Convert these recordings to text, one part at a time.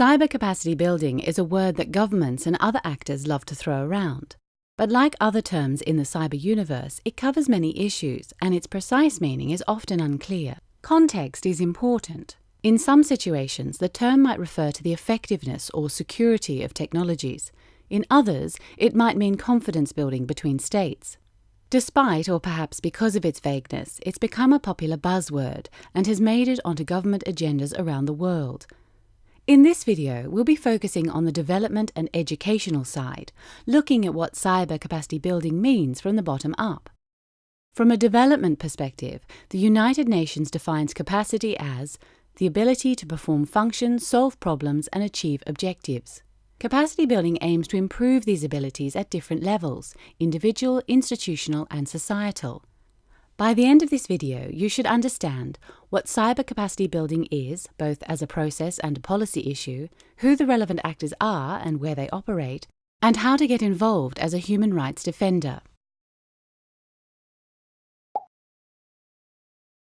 Cyber capacity building is a word that governments and other actors love to throw around. But like other terms in the cyber universe, it covers many issues and its precise meaning is often unclear. Context is important. In some situations, the term might refer to the effectiveness or security of technologies. In others, it might mean confidence building between states. Despite, or perhaps because of its vagueness, it's become a popular buzzword and has made it onto government agendas around the world. In this video, we'll be focusing on the development and educational side, looking at what cyber capacity building means from the bottom up. From a development perspective, the United Nations defines capacity as the ability to perform functions, solve problems, and achieve objectives. Capacity building aims to improve these abilities at different levels individual, institutional, and societal. By the end of this video, you should understand what cyber capacity building is, both as a process and a policy issue, who the relevant actors are and where they operate, and how to get involved as a human rights defender.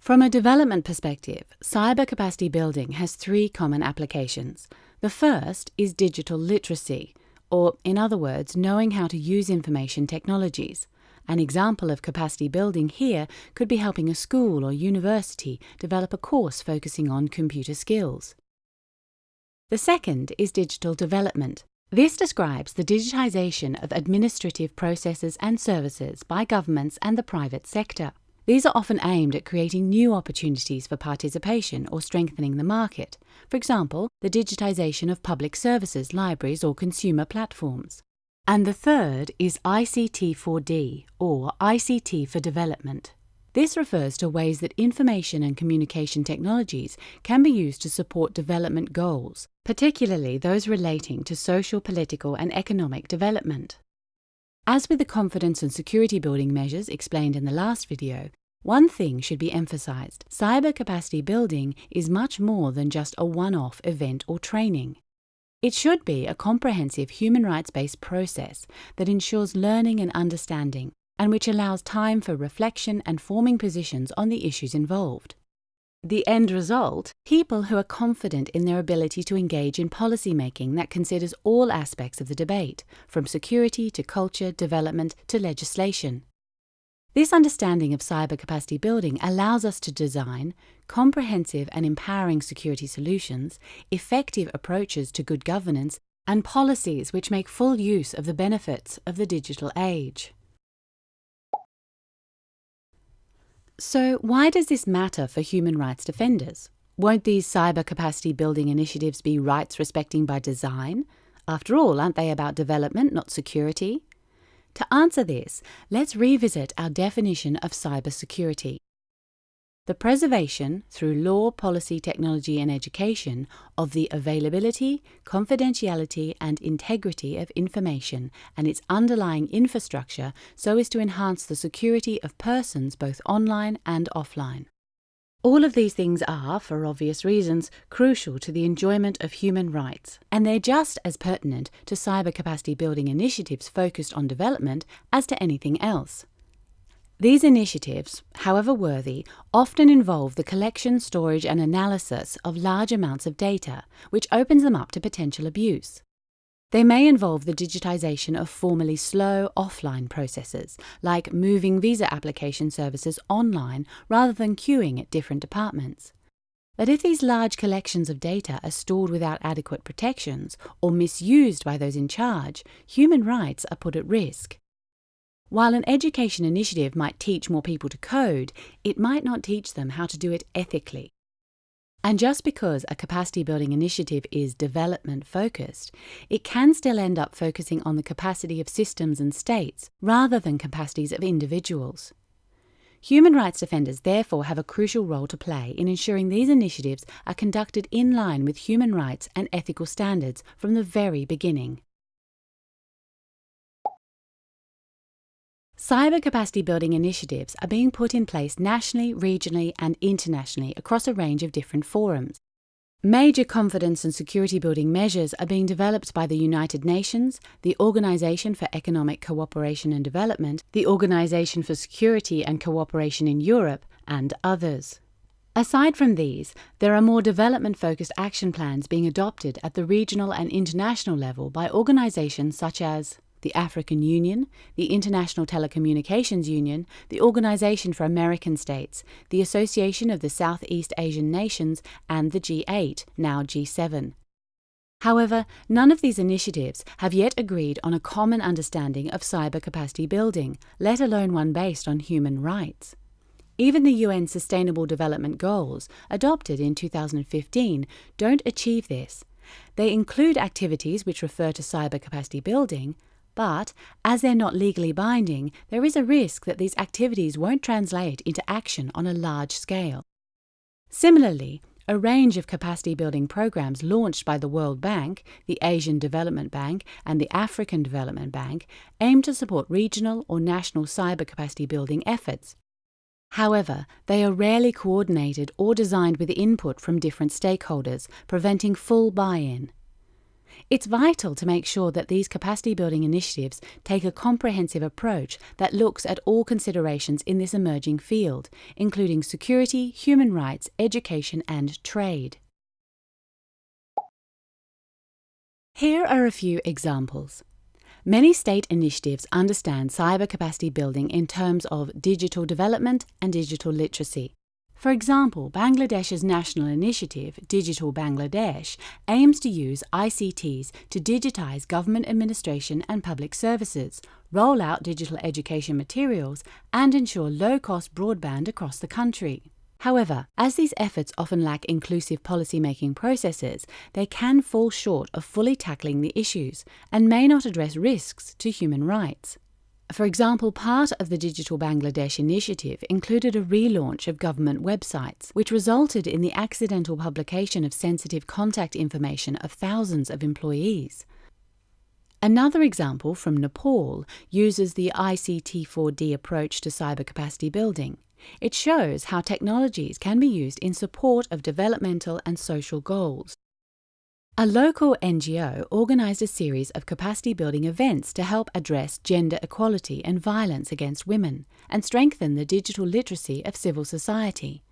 From a development perspective, cyber capacity building has three common applications. The first is digital literacy, or in other words, knowing how to use information technologies. An example of capacity building here could be helping a school or university develop a course focusing on computer skills. The second is digital development. This describes the digitization of administrative processes and services by governments and the private sector. These are often aimed at creating new opportunities for participation or strengthening the market, for example, the digitization of public services, libraries, or consumer platforms. And the third is ICT4D, or ICT for Development. This refers to ways that information and communication technologies can be used to support development goals, particularly those relating to social, political, and economic development. As with the confidence and security building measures explained in the last video, one thing should be emphasized. Cyber capacity building is much more than just a one-off event or training. It should be a comprehensive human rights based process that ensures learning and understanding, and which allows time for reflection and forming positions on the issues involved. The end result people who are confident in their ability to engage in policy making that considers all aspects of the debate, from security to culture, development to legislation. This understanding of cyber capacity building allows us to design comprehensive and empowering security solutions, effective approaches to good governance, and policies which make full use of the benefits of the digital age. So, why does this matter for human rights defenders? Won't these cyber capacity building initiatives be rights respecting by design? After all, aren't they about development, not security? To answer this, let's revisit our definition of cybersecurity. The preservation, through law, policy, technology, and education, of the availability, confidentiality, and integrity of information and its underlying infrastructure so as to enhance the security of persons both online and offline. All of these things are, for obvious reasons, crucial to the enjoyment of human rights, and they're just as pertinent to cyber capacity building initiatives focused on development as to anything else. These initiatives, however worthy, often involve the collection, storage, and analysis of large amounts of data, which opens them up to potential abuse. They may involve the digitization of formerly slow offline processes, like moving visa application services online rather than queuing at different departments. But if these large collections of data are stored without adequate protections or misused by those in charge, human rights are put at risk. While an education initiative might teach more people to code, it might not teach them how to do it ethically. And just because a capacity building initiative is development focused, it can still end up focusing on the capacity of systems and states rather than capacities of individuals. Human rights defenders therefore have a crucial role to play in ensuring these initiatives are conducted in line with human rights and ethical standards from the very beginning. Cyber capacity building initiatives are being put in place nationally, regionally, and internationally across a range of different forums. Major confidence and security building measures are being developed by the United Nations, the Organization for Economic Cooperation and Development, the Organization for Security and Cooperation in Europe, and others. Aside from these, there are more development focused action plans being adopted at the regional and international level by organizations such as the African Union, the International Telecommunications Union, the Organization for American States, the Association of the Southeast Asian Nations, and the G8, now G7. However, none of these initiatives have yet agreed on a common understanding of cyber capacity building, let alone one based on human rights. Even the UN Sustainable Development Goals, adopted in 2015, don't achieve this. They include activities which refer to cyber capacity building, but, as they're not legally binding, there is a risk that these activities won't translate into action on a large scale. Similarly, a range of capacity building programs launched by the World Bank, the Asian Development Bank, and the African Development Bank aim to support regional or national cyber capacity building efforts. However, they are rarely coordinated or designed with input from different stakeholders, preventing full buy in. It's vital to make sure that these capacity building initiatives take a comprehensive approach that looks at all considerations in this emerging field, including security, human rights, education, and trade. Here are a few examples. Many state initiatives understand cyber capacity building in terms of digital development and digital literacy. For example, Bangladesh's national initiative, Digital Bangladesh, aims to use ICTs to digitize government administration and public services, roll out digital education materials, and ensure low-cost broadband across the country. However, as these efforts often lack inclusive policy-making processes, they can fall short of fully tackling the issues and may not address risks to human rights. For example, part of the Digital Bangladesh initiative included a relaunch of government websites, which resulted in the accidental publication of sensitive contact information of thousands of employees. Another example from Nepal uses the ICT4D approach to cyber capacity building. It shows how technologies can be used in support of developmental and social goals. A local NGO organised a series of capacity building events to help address gender equality and violence against women and strengthen the digital literacy of civil society.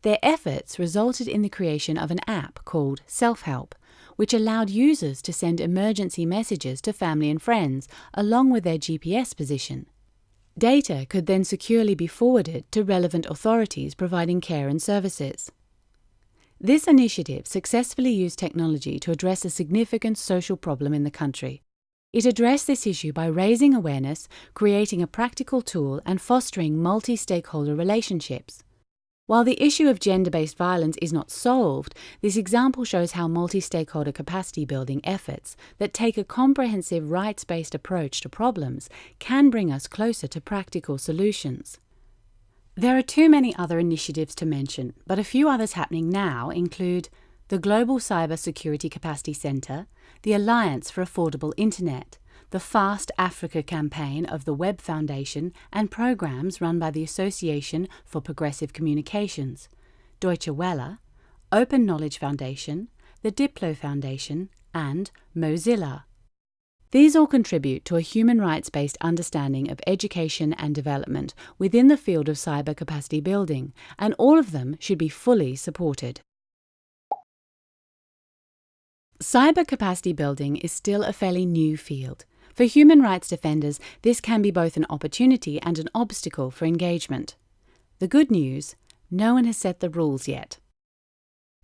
Their efforts resulted in the creation of an app called Self Help, which allowed users to send emergency messages to family and friends along with their GPS position. Data could then securely be forwarded to relevant authorities providing care and services. This initiative successfully used technology to address a significant social problem in the country. It addressed this issue by raising awareness, creating a practical tool, and fostering multi stakeholder relationships. While the issue of gender based violence is not solved, this example shows how multi stakeholder capacity building efforts that take a comprehensive rights based approach to problems can bring us closer to practical solutions. There are too many other initiatives to mention, but a few others happening now include the Global Cyber Security Capacity Centre, the Alliance for Affordable Internet, the Fast Africa campaign of the Web Foundation and programs run by the Association for Progressive Communications, Deutsche Welle, Open Knowledge Foundation, the Diplo Foundation, and Mozilla. These all contribute to a human rights based understanding of education and development within the field of cyber capacity building, and all of them should be fully supported. Cyber capacity building is still a fairly new field. For human rights defenders, this can be both an opportunity and an obstacle for engagement. The good news no one has set the rules yet.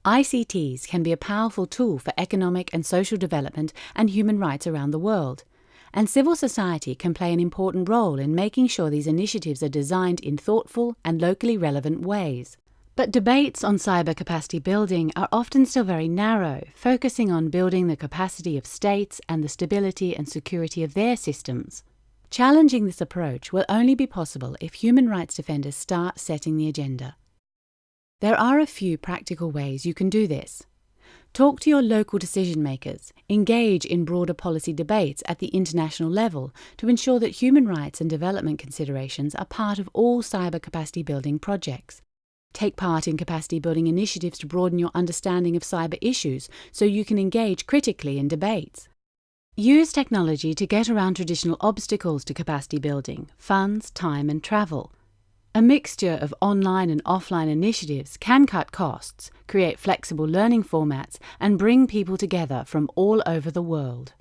ICTs can be a powerful tool for economic and social development and human rights around the world, and civil society can play an important role in making sure these initiatives are designed in thoughtful and locally relevant ways. But debates on cyber capacity building are often still very narrow, focusing on building the capacity of states and the stability and security of their systems. Challenging this approach will only be possible if human rights defenders start setting the agenda. There are a few practical ways you can do this. Talk to your local decision makers, engage in broader policy debates at the international level to ensure that human rights and development considerations are part of all cyber capacity building projects. Take part in capacity building initiatives to broaden your understanding of cyber issues so you can engage critically in debates. Use technology to get around traditional obstacles to capacity building, funds, time, and travel. A mixture of online and offline initiatives can cut costs, create flexible learning formats, and bring people together from all over the world.